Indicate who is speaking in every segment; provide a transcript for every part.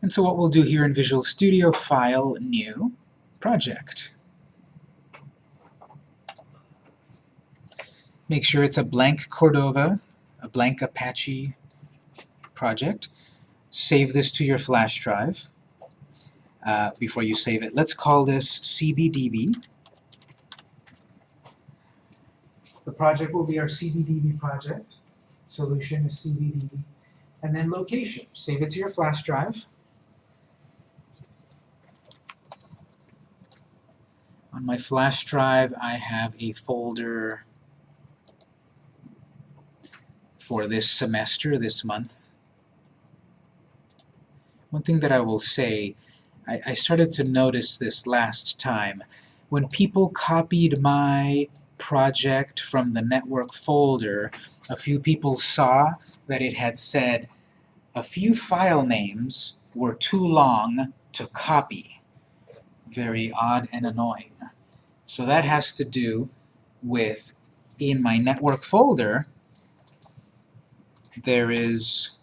Speaker 1: And so what we'll do here in Visual Studio, File, New, Project. Make sure it's a blank Cordova, a blank Apache project. Save this to your flash drive uh, before you save it. Let's call this CBDB. The project will be our CBDB project. Solution is CBDB. And then location. Save it to your flash drive. On my flash drive, I have a folder for this semester, this month. One thing that I will say, I, I started to notice this last time. When people copied my project from the network folder, a few people saw that it had said a few file names were too long to copy. Very odd and annoying. So that has to do with, in my network folder, there is,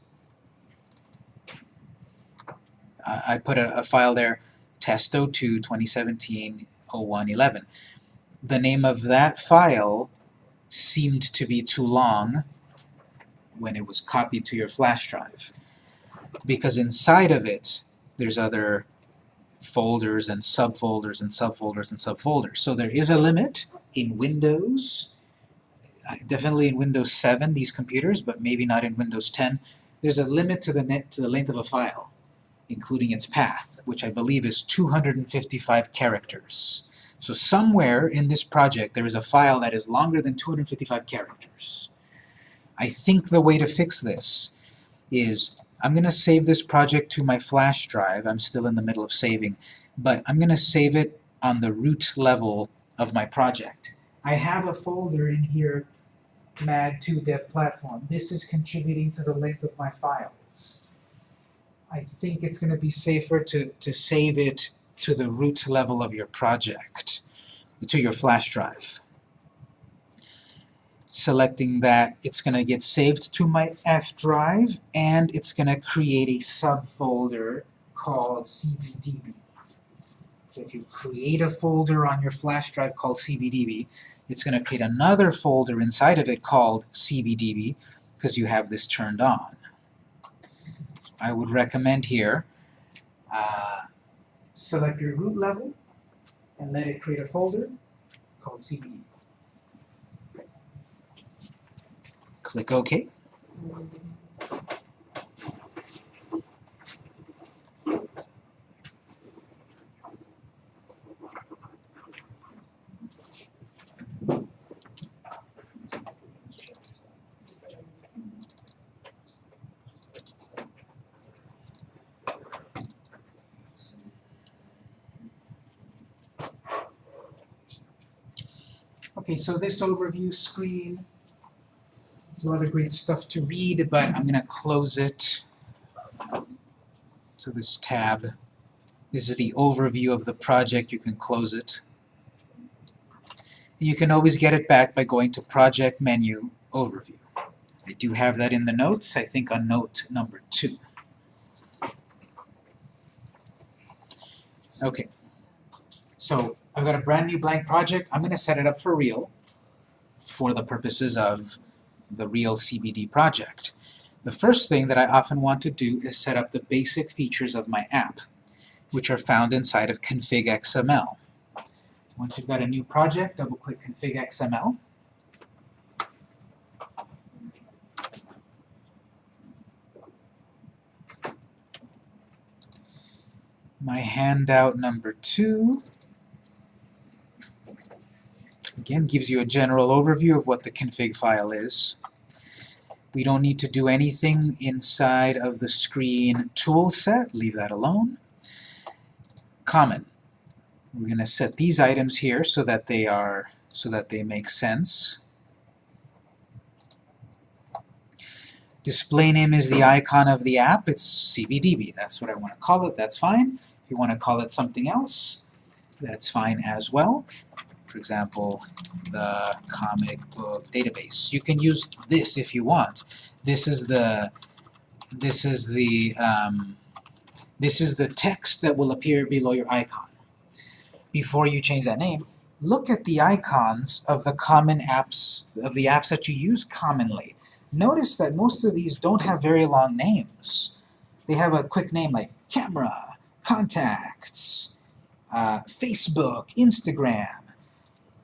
Speaker 1: I put a, a file there, test02 2017 0111. The name of that file seemed to be too long when it was copied to your flash drive. Because inside of it, there's other folders and subfolders and subfolders and subfolders. So there is a limit in Windows uh, definitely in Windows 7, these computers, but maybe not in Windows 10. There's a limit to the, net, to the length of a file, including its path, which I believe is 255 characters. So somewhere in this project there is a file that is longer than 255 characters. I think the way to fix this is I'm going to save this project to my flash drive. I'm still in the middle of saving, but I'm going to save it on the root level of my project. I have a folder in here MAD2 dev platform. This is contributing to the length of my files. I think it's going to be safer to, to save it to the root level of your project, to your flash drive. Selecting that, it's going to get saved to my F drive, and it's going to create a subfolder called CBDB. So if you create a folder on your flash drive called CBDB, it's going to create another folder inside of it called CBDB because you have this turned on. I would recommend here, uh, select your root level and let it create a folder called CBDB. Click OK. Okay, so this overview screen, a lot of great stuff to read, but I'm going to close it. So this tab, this is the overview of the project. You can close it. You can always get it back by going to Project Menu, Overview. I do have that in the notes, I think on note number two. Okay, so I've got a brand new blank project. I'm going to set it up for real for the purposes of the real CBD project. The first thing that I often want to do is set up the basic features of my app, which are found inside of config XML. Once you've got a new project, double-click config XML. My handout number two Again, gives you a general overview of what the config file is. We don't need to do anything inside of the screen tool set. Leave that alone. Common. We're going to set these items here so that they are so that they make sense. Display name is the icon of the app. It's CBDB. That's what I want to call it. That's fine. If you want to call it something else, that's fine as well for example, the comic book database. You can use this if you want. This is the this is the um, This is the text that will appear below your icon. Before you change that name, look at the icons of the common apps, of the apps that you use commonly. Notice that most of these don't have very long names. They have a quick name like camera, contacts, uh, Facebook, Instagram,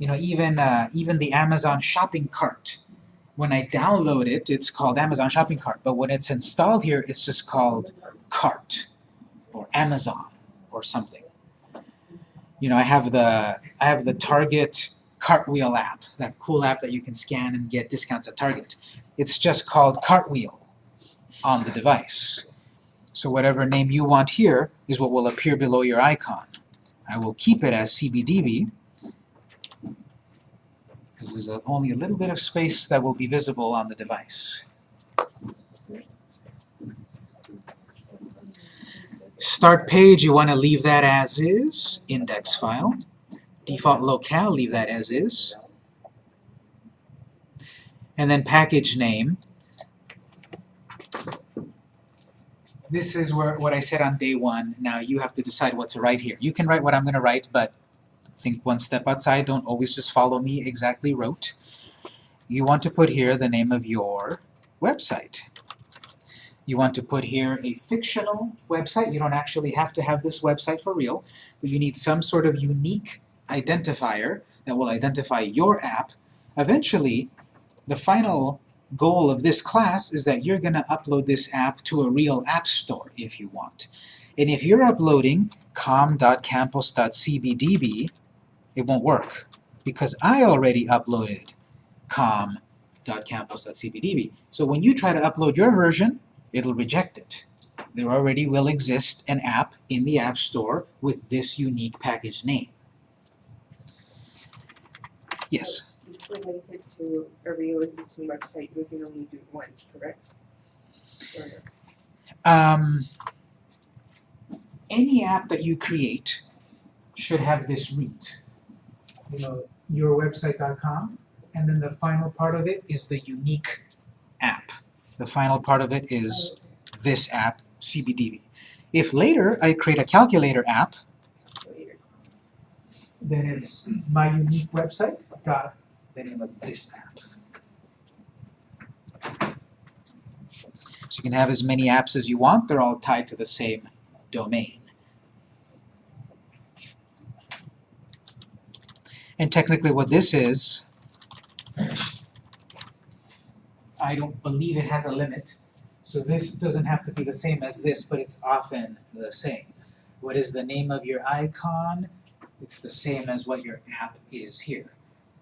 Speaker 1: you know, even, uh, even the Amazon shopping cart. When I download it, it's called Amazon shopping cart, but when it's installed here, it's just called cart or Amazon or something. You know, I have the I have the Target Cartwheel app, that cool app that you can scan and get discounts at Target. It's just called Cartwheel on the device. So whatever name you want here is what will appear below your icon. I will keep it as CBDB because there's a, only a little bit of space that will be visible on the device. Start page, you want to leave that as is, index file. Default locale, leave that as is. And then package name. This is where what I said on day one. Now you have to decide what to write here. You can write what I'm going to write, but think one step outside. Don't always just follow me exactly rote. You want to put here the name of your website. You want to put here a fictional website. You don't actually have to have this website for real, but you need some sort of unique identifier that will identify your app. Eventually, the final goal of this class is that you're going to upload this app to a real app store if you want. And if you're uploading com.campus.cbdb, it won't work because I already uploaded com.campus.cbdb. So when you try to upload your version, it'll reject it. There already will exist an app in the App Store with this unique package name. Yes?
Speaker 2: To link it to a real existing website, we can only do it once, correct?
Speaker 1: Um, any app that you create should have this root. You know, yourwebsite.com, and then the final part of it is the unique app. The final part of it is this app, CBDB. If later I create a calculator app, then it's my unique website dot the name of this app. So you can have as many apps as you want, they're all tied to the same domain. And technically what this is, I don't believe it has a limit. So this doesn't have to be the same as this, but it's often the same. What is the name of your icon? It's the same as what your app is here.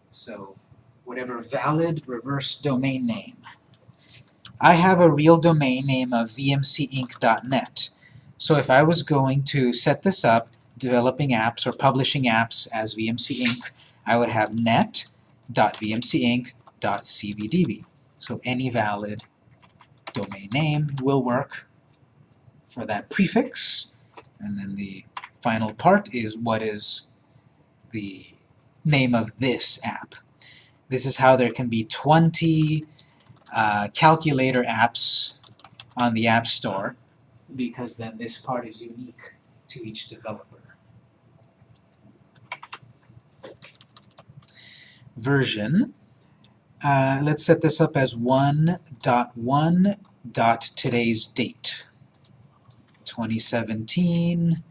Speaker 1: So whatever valid reverse domain name. I have a real domain name of vmcinc.net. So if I was going to set this up, developing apps or publishing apps as VMC Inc., I would have net.vmcinc.cbdb. So any valid domain name will work for that prefix. And then the final part is what is the name of this app. This is how there can be 20 uh, calculator apps on the App Store because then this part is unique to each developer. Version. Uh, let's set this up as 1.1.today's date. 2017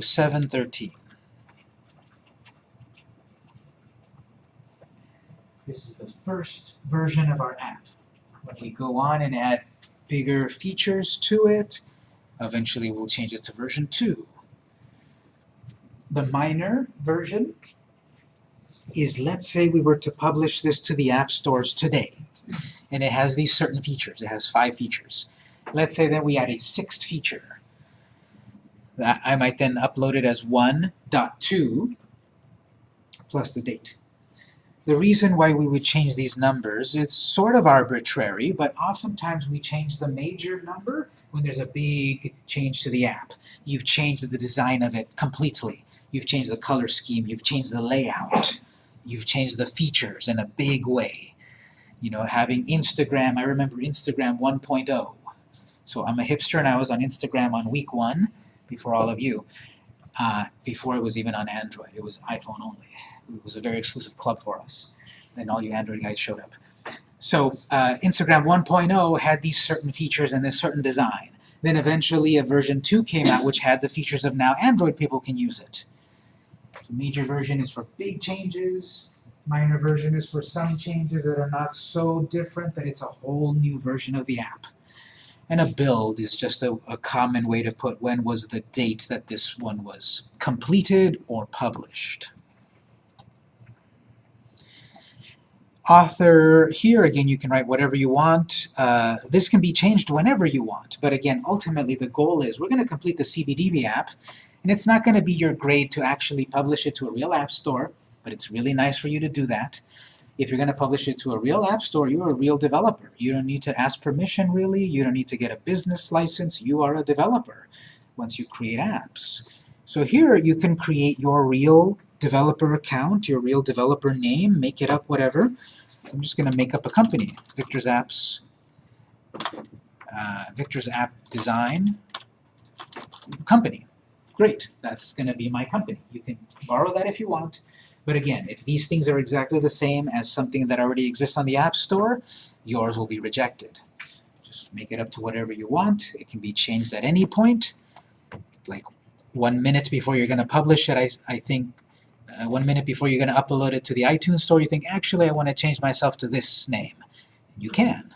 Speaker 1: 0713. This is the first version of our app. When we go on and add bigger features to it, eventually we'll change it to version 2. The minor version is, let's say we were to publish this to the app stores today, and it has these certain features. It has five features. Let's say that we add a sixth feature. That I might then upload it as 1.2 plus the date. The reason why we would change these numbers is sort of arbitrary, but oftentimes we change the major number when there's a big change to the app. You've changed the design of it completely. You've changed the color scheme, you've changed the layout, you've changed the features in a big way. You know, having Instagram, I remember Instagram 1.0. So I'm a hipster and I was on Instagram on week one before all of you. Uh, before it was even on Android, it was iPhone only. It was a very exclusive club for us. Then all you Android guys showed up. So uh, Instagram 1.0 had these certain features and this certain design. Then eventually a version 2 came out which had the features of now Android people can use it. The major version is for big changes. Minor version is for some changes that are not so different that it's a whole new version of the app. And a build is just a, a common way to put when was the date that this one was completed or published. Author, here again you can write whatever you want. Uh, this can be changed whenever you want, but again, ultimately the goal is we're going to complete the CBDB app, and it's not going to be your grade to actually publish it to a real app store, but it's really nice for you to do that. If you're going to publish it to a real app store, you're a real developer. You don't need to ask permission really, you don't need to get a business license, you are a developer once you create apps. So here you can create your real developer account, your real developer name, make it up, whatever. I'm just going to make up a company, Victor's Apps, uh, Victor's App Design Company. Great, that's going to be my company. You can borrow that if you want. But again, if these things are exactly the same as something that already exists on the App Store, yours will be rejected. Just make it up to whatever you want. It can be changed at any point. Like one minute before you're going to publish it, I, I think uh, one minute before you're going to upload it to the iTunes store, you think, actually, I want to change myself to this name. You can.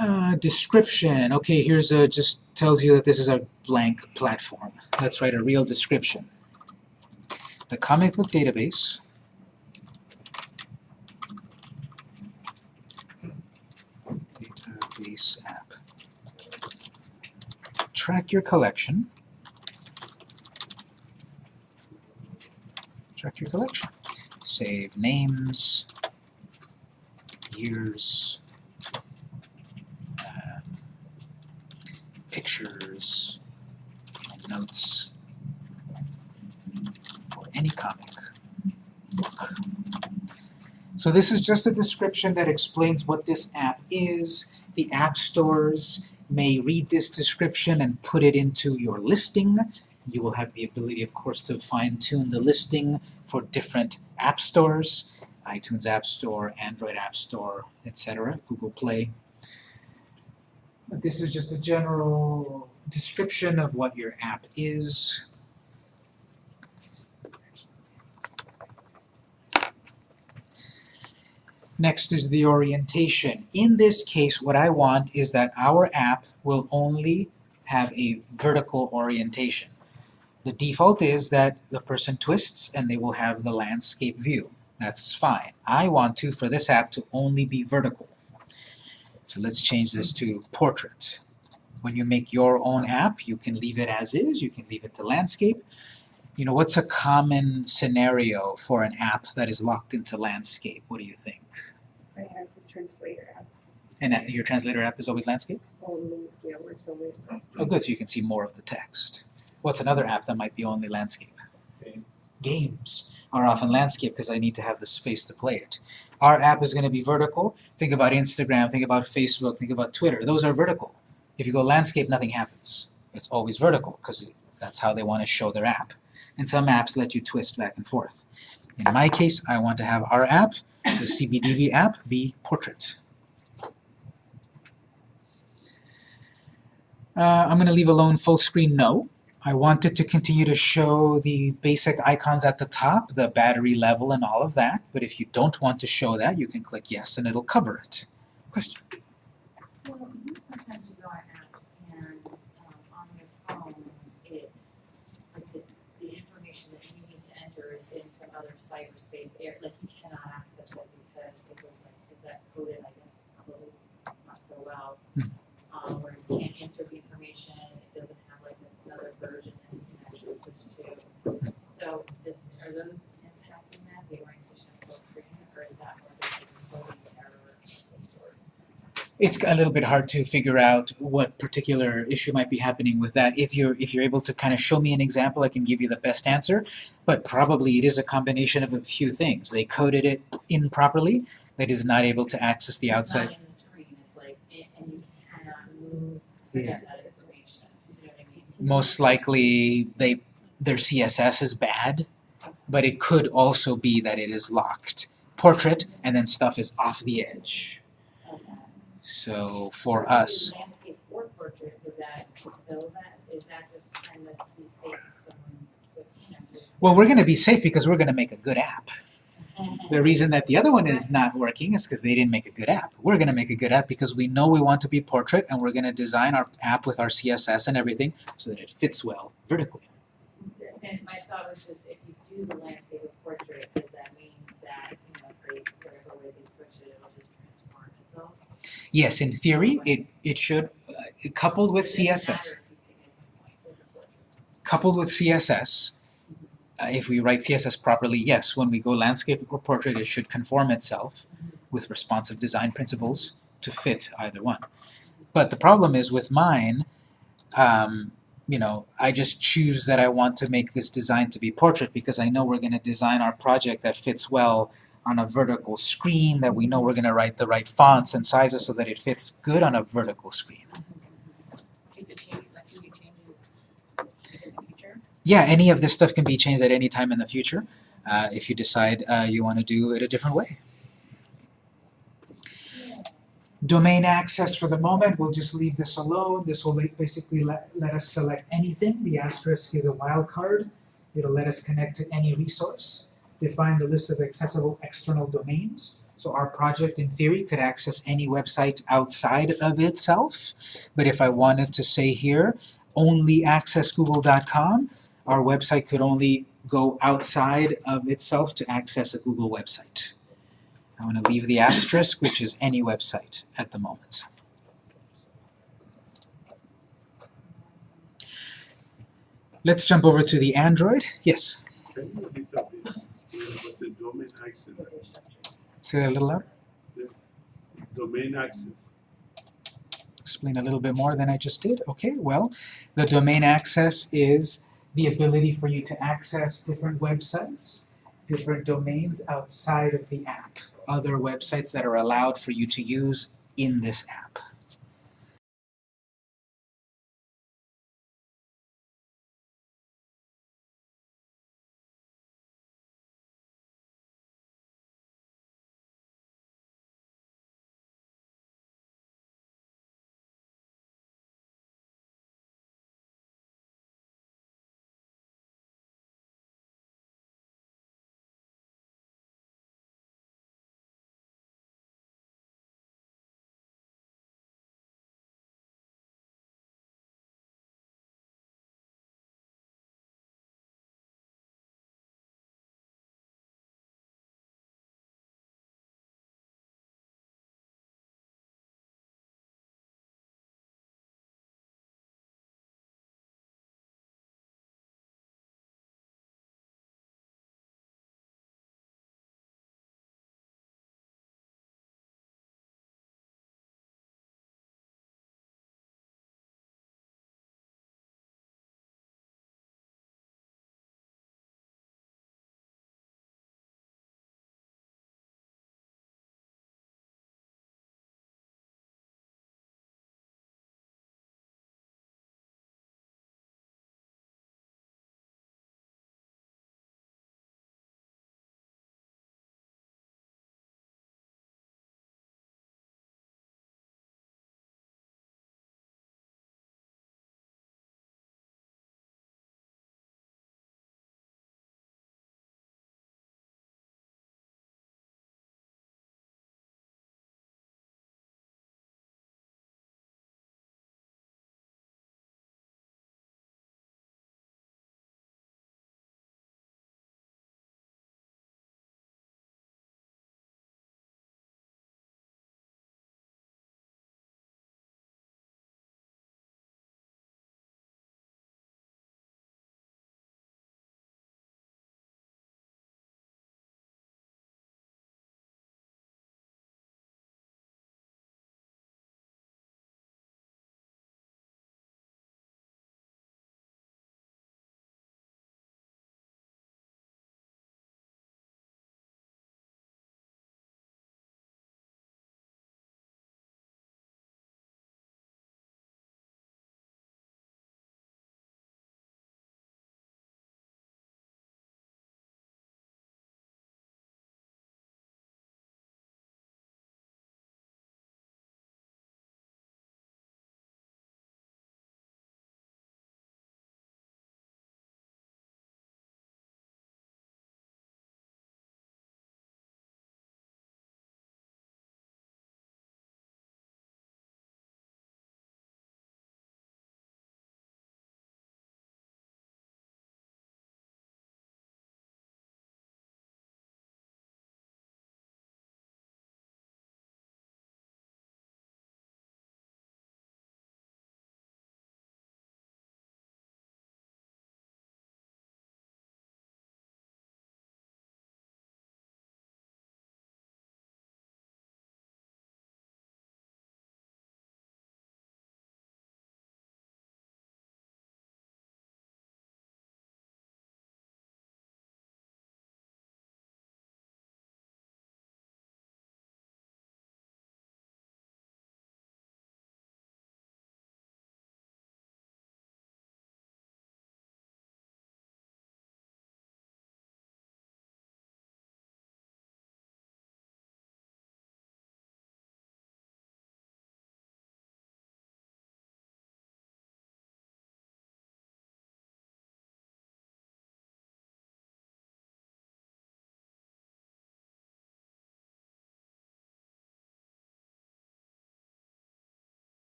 Speaker 1: Uh, description. Okay, here's a, just tells you that this is a blank platform. Let's write a real description. The comic book database database app. Track your collection. Track your collection. Save names, years, uh, pictures, and notes for any comic book. So this is just a description that explains what this app is. The app stores may read this description and put it into your listing. You will have the ability, of course, to fine-tune the listing for different app stores, iTunes App Store, Android App Store, etc., Google Play. But this is just a general description of what your app is. Next is the orientation. In this case, what I want is that our app will only have a vertical orientation. The default is that the person twists and they will have the landscape view. That's fine. I want to, for this app, to only be vertical. So let's change this to portrait. When you make your own app, you can leave it as is, you can leave it to landscape. You know, what's a common scenario for an app that is locked into landscape? What do you think?
Speaker 2: I have the translator app
Speaker 1: And uh, your translator app is always landscape?
Speaker 2: only, yeah, works only landscape.
Speaker 1: Oh, good, so you can see more of the text. What's another app that might be only landscape? Games are often landscape because I need to have the space to play it. Our app is going to be vertical. Think about Instagram, think about Facebook, think about Twitter. Those are vertical. If you go landscape, nothing happens. It's always vertical because that's how they want to show their app. And some apps let you twist back and forth. In my case, I want to have our app, the CBDB app, be portrait. Uh, I'm going to leave alone full screen no. I want it to continue to show the basic icons at the top, the battery level and all of that, but if you don't want to show that, you can click yes and it'll cover it. Question?
Speaker 3: So, sometimes you go on apps and, um, on your phone, it's, the, information that you need to enter is in some other cyberspace area, like, you cannot access it because it was like, is that coded, I guess, probably not so well.
Speaker 1: Hmm.
Speaker 3: Um, where you can't insert the information, it doesn't have like another version that you can actually switch to. So, does, are those impacting that, the orientation full screen, or is that more just like a coding error of some sort?
Speaker 1: It's a little bit hard to figure out what particular issue might be happening with that. If you're if you're able to kind of show me an example, I can give you the best answer. But probably it is a combination of a few things. They coded it improperly. That is not able to access the outside.
Speaker 3: not in the screen, it's like, and you cannot move to
Speaker 1: Yeah.
Speaker 3: get that information, you know what I mean?
Speaker 1: Most likely they their CSS is bad, but it could also be that it is locked. Portrait and then stuff is off the edge. So for us,
Speaker 3: just kind of to be safe
Speaker 1: well we're because we're gonna make a good app. The reason that the other one is not working is because they didn't make a good app. We're going to make a good app because we know we want to be portrait and we're going to design our app with our CSS and everything so that it fits well vertically.
Speaker 3: And my thought was just, if you do the landscape or portrait, does that mean that, you know, for whatever way they switch it, it'll just transform itself?
Speaker 1: Yes, in theory, it, it should, uh, coupled with CSS, coupled with CSS, uh, if we write CSS properly, yes, when we go landscape or portrait, it should conform itself with responsive design principles to fit either one. But the problem is with mine, um, you know, I just choose that I want to make this design to be portrait because I know we're going to design our project that fits well on a vertical screen, that we know we're going to write the right fonts and sizes so that it fits good on a vertical screen.
Speaker 3: Is it change, like, can you change it in the future?
Speaker 1: Yeah, any of this stuff can be changed at any time in the future uh, if you decide uh, you want to do it a different way. Domain access for the moment, we'll just leave this alone. This will basically let, let us select anything. The asterisk is a wildcard. It'll let us connect to any resource. Define the list of accessible external domains. So our project, in theory, could access any website outside of itself. But if I wanted to say here, only access google.com, our website could only go outside of itself to access a Google website. I want to leave the asterisk, which is any website at the moment. Let's jump over to the Android. Yes,
Speaker 4: Can you repeat that please? Explain what the domain access,
Speaker 1: say that a little louder.
Speaker 4: domain access.
Speaker 1: Explain a little bit more than I just did. Okay, well, the domain access is the ability for you to access different websites, different domains outside of the app, other websites that are allowed for you to use in this app.